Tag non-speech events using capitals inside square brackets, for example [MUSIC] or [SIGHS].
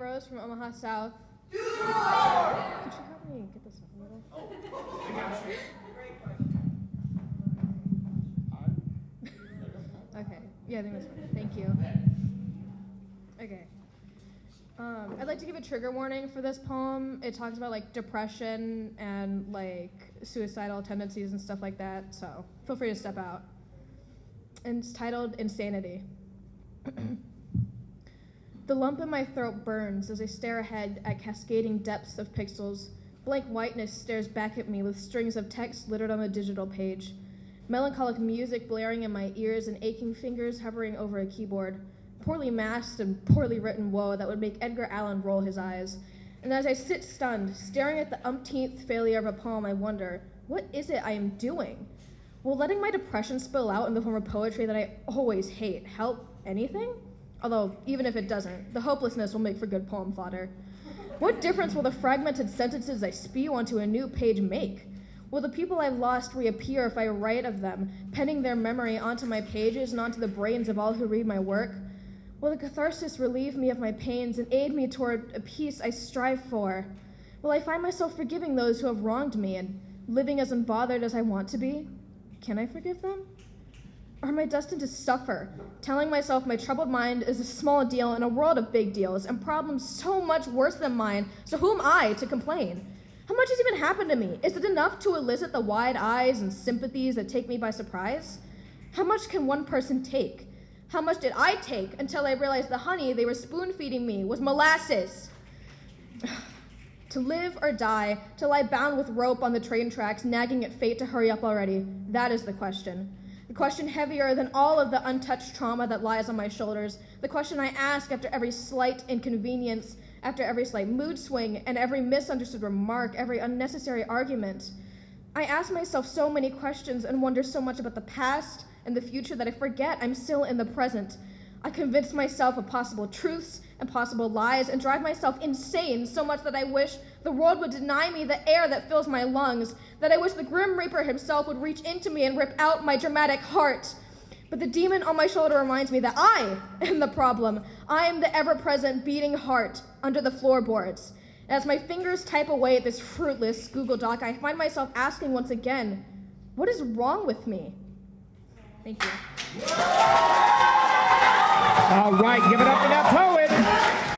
from Omaha South. Could you help me get this up a little? [LAUGHS] Okay. Yeah, I think that's fine. Thank you. Okay. Um, I'd like to give a trigger warning for this poem. It talks about like depression and like suicidal tendencies and stuff like that. So feel free to step out. And it's titled Insanity. [CLEARS THROAT] the lump in my throat burns as I stare ahead at cascading depths of pixels. Blank whiteness stares back at me with strings of text littered on the digital page. Melancholic music blaring in my ears and aching fingers hovering over a keyboard. Poorly masked and poorly written woe that would make Edgar Allan roll his eyes. And as I sit stunned, staring at the umpteenth failure of a poem, I wonder, what is it I am doing? Will letting my depression spill out in the form of poetry that I always hate help anything? Although, even if it doesn't, the hopelessness will make for good poem fodder. What difference will the fragmented sentences I spew onto a new page make? Will the people I've lost reappear if I write of them, penning their memory onto my pages and onto the brains of all who read my work? Will the catharsis relieve me of my pains and aid me toward a peace I strive for? Will I find myself forgiving those who have wronged me and living as unbothered as I want to be? Can I forgive them? Am I destined to suffer, telling myself my troubled mind is a small deal in a world of big deals and problems so much worse than mine, so who am I to complain? How much has even happened to me? Is it enough to elicit the wide eyes and sympathies that take me by surprise? How much can one person take? How much did I take until I realized the honey they were spoon feeding me was molasses? [SIGHS] to live or die, to lie bound with rope on the train tracks, nagging at fate to hurry up already, that is the question. The question heavier than all of the untouched trauma that lies on my shoulders. The question I ask after every slight inconvenience after every slight mood swing and every misunderstood remark, every unnecessary argument. I ask myself so many questions and wonder so much about the past and the future that I forget I'm still in the present. I convince myself of possible truths and possible lies and drive myself insane so much that I wish the world would deny me the air that fills my lungs, that I wish the Grim Reaper himself would reach into me and rip out my dramatic heart. But the demon on my shoulder reminds me that I am the problem. I am the ever present beating heart under the floorboards. As my fingers type away at this fruitless Google Doc, I find myself asking once again, what is wrong with me? Thank you. All right, give it up for that Poet.